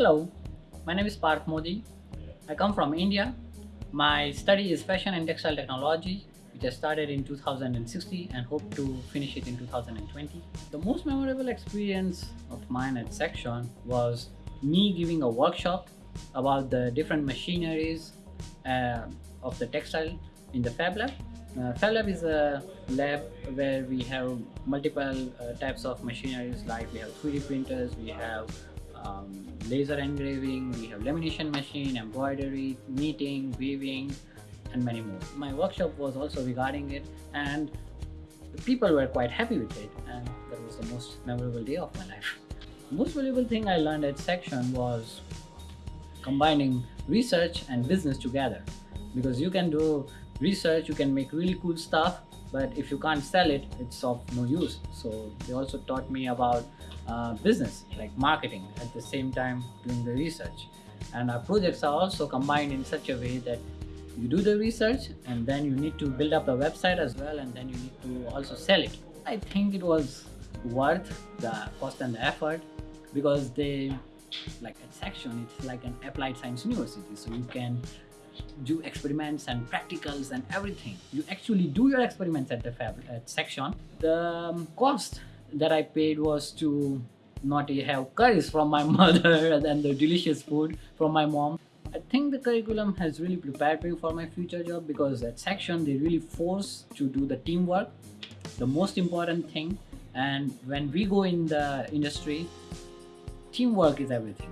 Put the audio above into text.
Hello, my name is Parth Modi. I come from India. My study is fashion and textile technology, which I started in 2016 and hope to finish it in 2020. The most memorable experience of mine at Saxion was me giving a workshop about the different machineries uh, of the textile in the Fab Lab. Uh, Fab Lab is a lab where we have multiple uh, types of machineries like we have 3D printers, we have um, laser engraving, we have lamination machine, embroidery, knitting, weaving and many more. My workshop was also regarding it and the people were quite happy with it and that was the most memorable day of my life. Most valuable thing I learned at Saxion was combining research and business together because you can do research, you can make really cool stuff but if you can't sell it, it's of no use. So they also taught me about uh, business, like marketing, at the same time doing the research. And our projects are also combined in such a way that you do the research and then you need to build up a website as well and then you need to also sell it. I think it was worth the cost and the effort because they, like at Saxion, it's like an applied science university. So you can do experiments and practicals and everything. You actually do your experiments at the fab at Saxion. The um, cost that I paid was to not have curries from my mother and the delicious food from my mom. I think the curriculum has really prepared me for my future job because at Saxion they really force to do the teamwork, the most important thing. And when we go in the industry, teamwork is everything